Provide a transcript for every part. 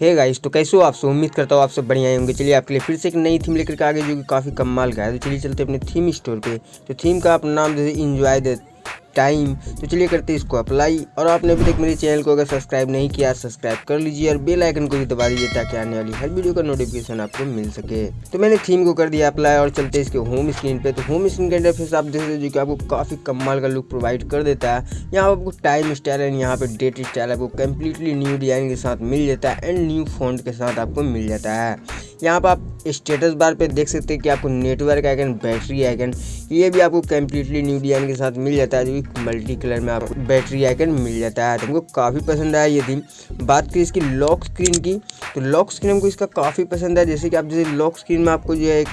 Hey guys तो कैसे हो आप सब? उम्मीद करता हूँ आप सब बढ़िया होंगे। चलिए, आपके लिए फिर से एक नई थीम लेकर के आगे, जो कि काफ़ी कमाल का है। तो चलिए चलते अपने थीम स्टोर पे। तो थीम का आप नाम जैसे इंजॉय द टाइम तो चलिए करते हैं इसको अप्लाई और आपने अभी तक मेरे चैनल को अगर सब्सक्राइब नहीं किया सब्सक्राइब कर लीजिए और बेल आइकन को भी दबा दीजिए ताकि आने वाली हर वीडियो का नोटिफिकेशन आपको मिल सके। तो मैंने थीम को कर दिया अप्लाई और चलते इसके होम स्क्रीन पे। तो होम स्क्रीन के इंटरफेस आप देख जो कि आपको काफ़ी कमाल का लुक प्रोवाइड कर देता है। यहाँ आपको टाइम स्टाइल एंड यहाँ पे डेट स्टाइल आपको कम्प्लीटली न्यू डिज़ाइन के साथ मिल जाता है एंड न्यू फ़ोन के साथ आपको मिल जाता है। यहाँ पर आप स्टेटस बार पे देख सकते हैं कि आपको नेटवर्क आइकन बैटरी आइकन ये भी आपको कम्प्लीटली न्यू डिज़ाइन के साथ मिल जाता है, जो कि मल्टी कलर में आपको बैटरी आइकन मिल जाता है। तो हमको काफ़ी पसंद आया ये थीम बात की इसकी लॉक स्क्रीन की तो लॉक स्क्रीन हमको इसका काफ़ी पसंद है। जैसे कि आप जैसे लॉक स्क्रीन में आपको जो है एक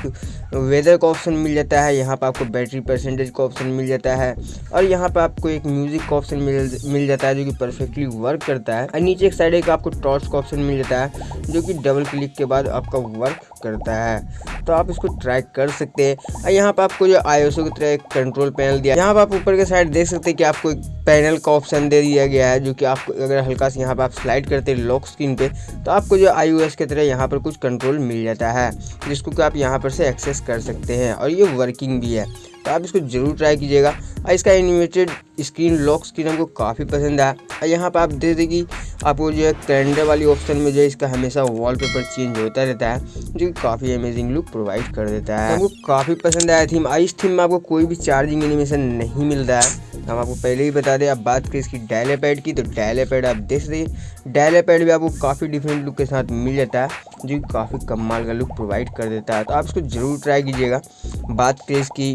वेदर का ऑप्शन मिल जाता है, यहाँ पर आपको बैटरी परसेंटेज का ऑप्शन मिल जाता है, और यहाँ पर आपको एक म्यूज़िक का ऑप्शन मिल मिल जाता है, जो कि परफेक्टली वर्क करता है। और नीचे एक साइड एक आपको टॉर्च का ऑप्शन मिल जाता है, जो कि डबल क्लिक के बाद आपका वर्क करता है। तो आप इसको ट्रैक कर सकते हैं। और यहाँ पर आपको जो आई की तरह एक कंट्रोल पैनल दिया यहाँ पर आप ऊपर के साइड देख सकते हैं कि आपको एक पैनल का ऑप्शन दे दिया गया है, जो कि आपको अगर हल्का से यहाँ पर आप स्लाइड करते हैं लॉक स्क्रीन पे तो आपको जो आई ओ की तरह यहाँ पर कुछ कंट्रोल मिल जाता है, जिसको कि आप यहाँ पर से एक्सेस कर सकते हैं। और ये वर्किंग भी है। तो आप इसको ज़रूर ट्राई कीजिएगा। और इसका एनिमेटेड स्क्रीन लॉक स्क्रीन हमको काफ़ी पसंद आया। और यहाँ पर आप देख दें कि आपको जो है कैलेंडर वाली ऑप्शन में जो है इसका हमेशा वॉलपेपर चेंज होता रहता है, जो कि काफ़ी अमेजिंग लुक प्रोवाइड कर देता है। हमको काफ़ी पसंद आया थीम इस थीम में आपको कोई भी चार्जिंग एनिमेशन नहीं मिलता है। हम आपको पहले ही बता दें आप बात करें इसकी डायले पैड की तो डायले पैड आप देख सकते डायले पैड भी आपको काफ़ी डिफरेंट लुक के साथ मिल जाता है, जो कि काफ़ी कमाल का लुक प्रोवाइड कर देता है। तो आप इसको ज़रूर ट्राई कीजिएगा। बात करें इसकी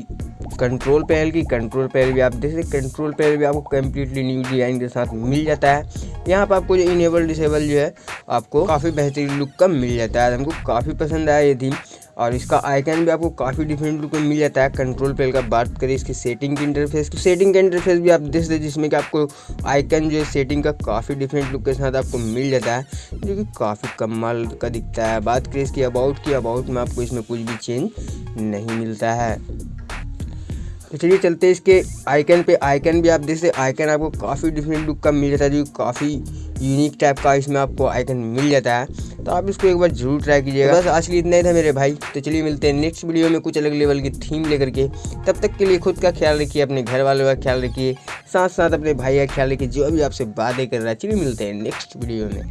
कंट्रोल पैनल की कंट्रोल पैनल भी आप देख सकते कंट्रोल पैनल भी आपको कम्प्लीटली न्यू डिज़ाइन के साथ मिल जाता है। यहाँ पर आपको जो इनेबल डिसेबल जो है, आपको काफ़ी बेहतरीन लुक का मिल जाता है। हमको काफ़ी पसंद आया ये थीम और इसका आइकन भी आपको काफ़ी डिफरेंट लुक में मिल जाता है। कंट्रोल पैनल का बात करें इसकी सेटिंग की इंटरफेस तो सेटिंग का इंटरफेस भी आप देख सकते जिसमें कि आपको आइकन जो है सेटिंग का काफ़ी डिफरेंट लुक के साथ आपको मिल जाता है, जो कि काफ़ी कमाल का दिखता है। बात करें इसकी अबाउट की अबाउट में आपको इसमें कुछ भी चेंज नहीं मिलता है। तो चलिए चलते हैं इसके आइकन पे। आइकन भी आप देख सकते आइकन आपको काफ़ी डिफरेंट लुक का मिल जाता है जो काफ़ी यूनिक टाइप का इसमें आपको आइकन मिल जाता है। तो आप इसको एक बार ज़रूर ट्राई कीजिएगा। बस आज के लिए इतना ही था मेरे भाई। तो चलिए मिलते हैं नेक्स्ट वीडियो में कुछ अलग लेवल की थीम लेकर के। तब तक के लिए खुद का ख्याल रखिए, अपने घर वालों का ख्याल रखिए। साथ साथ अपने भाई का ख्याल रखिए, जो भी आपसे बातें कर रहा है। चलिए मिलते हैं नेक्स्ट वीडियो में।